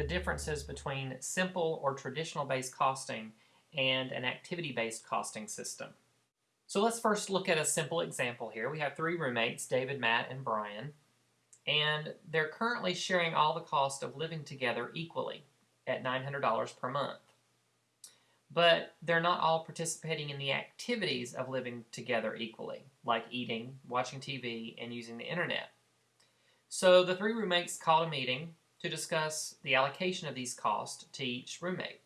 the differences between simple or traditional based costing and an activity based costing system. So let's first look at a simple example here. We have three roommates, David, Matt, and Brian, and they're currently sharing all the cost of living together equally at $900 per month. But they're not all participating in the activities of living together equally, like eating, watching TV, and using the internet. So the three roommates called a meeting to discuss the allocation of these costs to each roommate.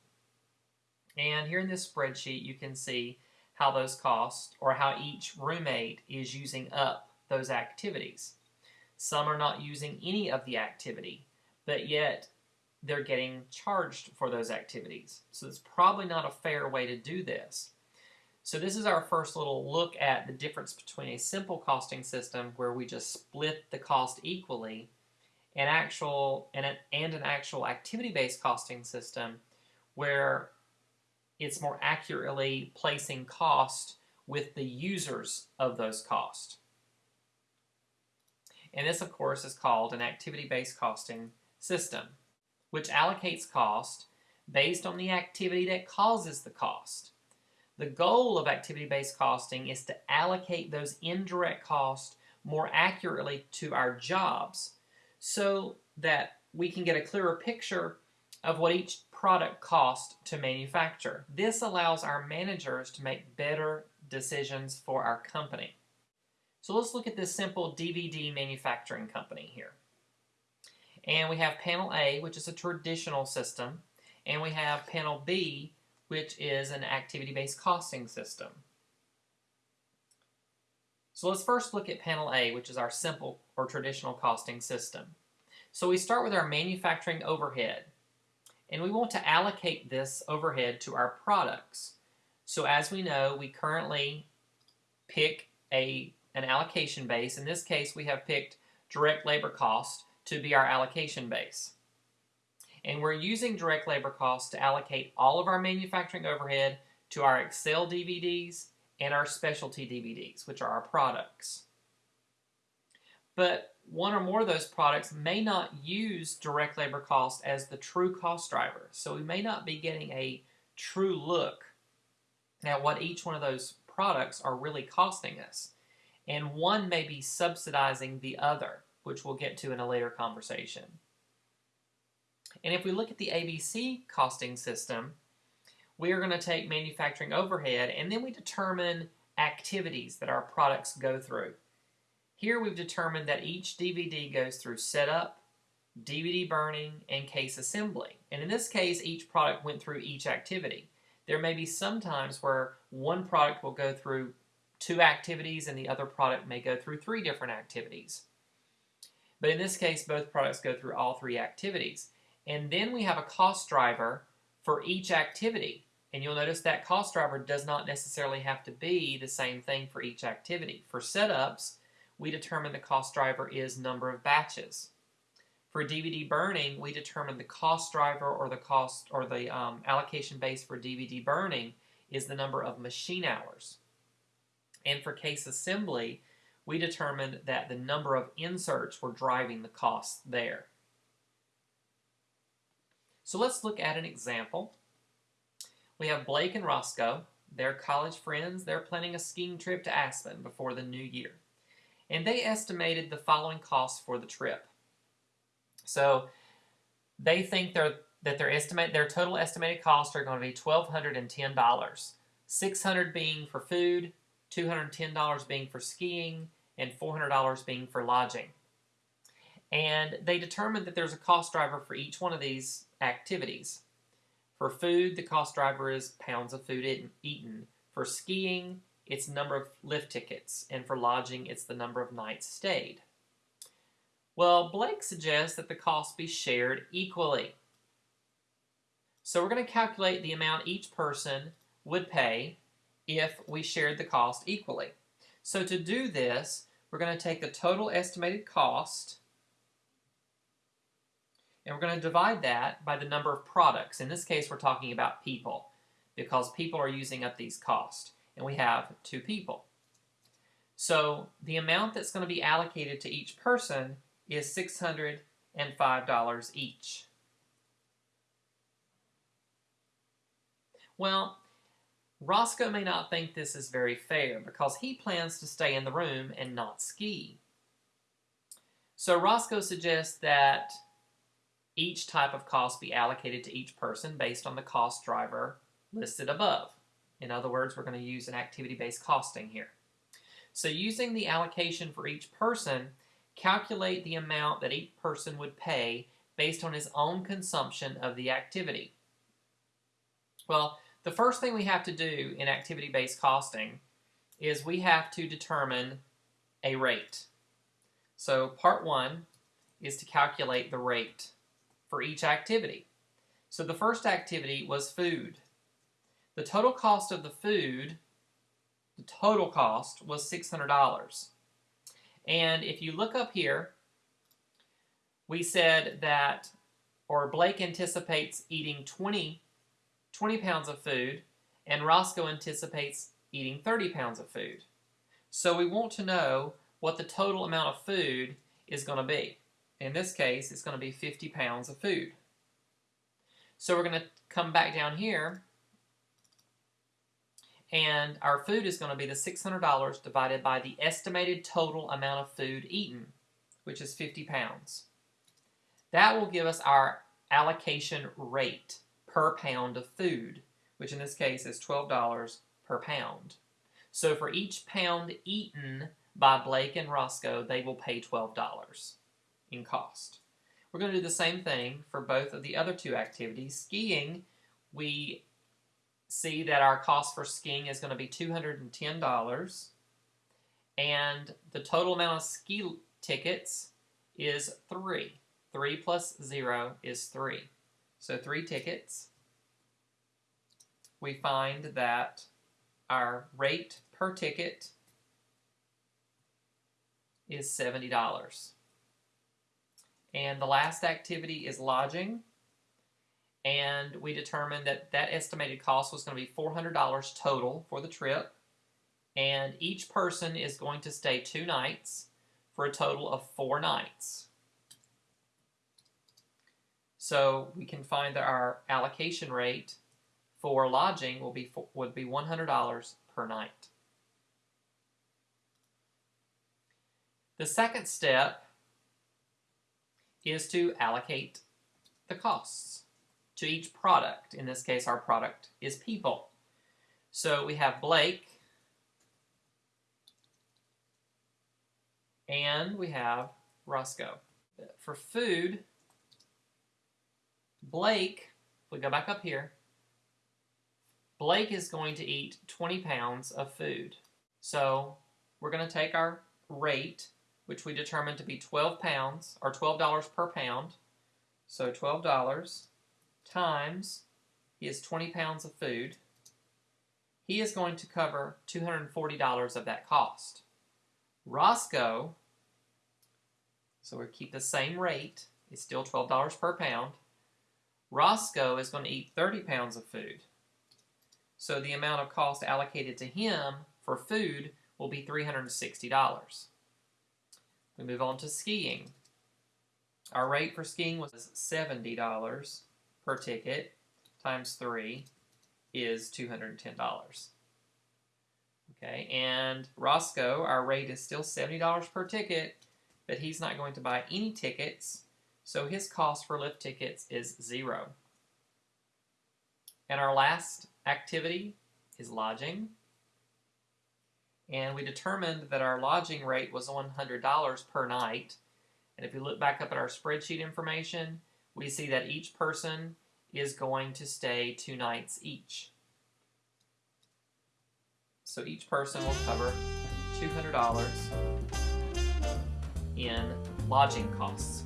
And here in this spreadsheet, you can see how those costs or how each roommate is using up those activities. Some are not using any of the activity, but yet they're getting charged for those activities. So it's probably not a fair way to do this. So this is our first little look at the difference between a simple costing system where we just split the cost equally and actual and an, and an actual activity-based costing system where it's more accurately placing cost with the users of those costs. And this, of course, is called an activity-based costing system, which allocates cost based on the activity that causes the cost. The goal of activity-based costing is to allocate those indirect costs more accurately to our jobs so that we can get a clearer picture of what each product costs to manufacture. This allows our managers to make better decisions for our company. So let's look at this simple DVD manufacturing company here. And we have panel A, which is a traditional system, and we have panel B, which is an activity-based costing system. So let's first look at panel A, which is our simple or traditional costing system. So we start with our manufacturing overhead and we want to allocate this overhead to our products. So as we know, we currently pick a, an allocation base. In this case, we have picked direct labor cost to be our allocation base. And we're using direct labor cost to allocate all of our manufacturing overhead to our Excel DVDs and our specialty DVDs, which are our products. But one or more of those products may not use direct labor cost as the true cost driver. So we may not be getting a true look at what each one of those products are really costing us. And one may be subsidizing the other, which we'll get to in a later conversation. And if we look at the ABC costing system, we are going to take manufacturing overhead and then we determine activities that our products go through. Here we've determined that each DVD goes through setup, DVD burning, and case assembly. And in this case, each product went through each activity. There may be some times where one product will go through two activities and the other product may go through three different activities. But in this case, both products go through all three activities. And then we have a cost driver for each activity. And you'll notice that cost driver does not necessarily have to be the same thing for each activity. For setups, we determine the cost driver is number of batches. For DVD burning, we determine the cost driver or the cost or the um, allocation base for DVD burning is the number of machine hours. And for case assembly, we determined that the number of inserts were driving the cost there. So let's look at an example. We have Blake and Roscoe. They're college friends. They're planning a skiing trip to Aspen before the new year and they estimated the following costs for the trip. So they think they that their estimate their total estimated costs are going to be $1,210. 600 being for food, $210 being for skiing, and $400 being for lodging. And they determined that there's a cost driver for each one of these activities. For food, the cost driver is pounds of food eaten. For skiing, it's number of lift tickets, and for lodging, it's the number of nights stayed. Well, Blake suggests that the cost be shared equally. So we're going to calculate the amount each person would pay if we shared the cost equally. So to do this, we're going to take the total estimated cost and we're going to divide that by the number of products. In this case, we're talking about people because people are using up these costs and we have two people. So the amount that's going to be allocated to each person is $605 each. Well, Roscoe may not think this is very fair because he plans to stay in the room and not ski. So Roscoe suggests that each type of cost be allocated to each person based on the cost driver listed above. In other words, we're going to use an activity-based costing here. So using the allocation for each person, calculate the amount that each person would pay based on his own consumption of the activity. Well, the first thing we have to do in activity-based costing is we have to determine a rate. So part one is to calculate the rate for each activity. So the first activity was food. The total cost of the food, the total cost was $600. And if you look up here, we said that, or Blake anticipates eating 20 20 pounds of food, and Roscoe anticipates eating 30 pounds of food. So we want to know what the total amount of food is going to be. In this case, it's going to be 50 pounds of food. So we're going to come back down here, and our food is going to be the $600 divided by the estimated total amount of food eaten, which is 50 pounds. That will give us our allocation rate per pound of food, which in this case is $12 per pound. So for each pound eaten by Blake and Roscoe, they will pay $12 in cost. We're going to do the same thing for both of the other two activities. Skiing, we see that our cost for skiing is going to be $210 and the total amount of ski tickets is 3. 3 plus 0 is 3. So three tickets. We find that our rate per ticket is $70. And the last activity is lodging. And we determined that that estimated cost was going to be $400 total for the trip. And each person is going to stay two nights for a total of four nights. So we can find that our allocation rate for lodging will be would be $100 per night. The second step is to allocate the costs to each product. In this case, our product is people. So we have Blake, and we have Roscoe. For food, Blake, if we go back up here, Blake is going to eat 20 pounds of food. So we're going to take our rate, which we determined to be 12 pounds, or $12 per pound. So $12 times, he has 20 pounds of food. He is going to cover $240 of that cost. Roscoe, so we keep the same rate, it's still $12 per pound. Roscoe is going to eat 30 pounds of food. So the amount of cost allocated to him for food will be $360. We move on to skiing. Our rate for skiing was $70 per ticket times 3 is $210. Okay, and Roscoe, our rate is still $70 per ticket, but he's not going to buy any tickets so his cost for lift tickets is zero. And our last activity is lodging. And we determined that our lodging rate was $100 per night. And if you look back up at our spreadsheet information, we see that each person is going to stay two nights each. So each person will cover $200 in lodging costs.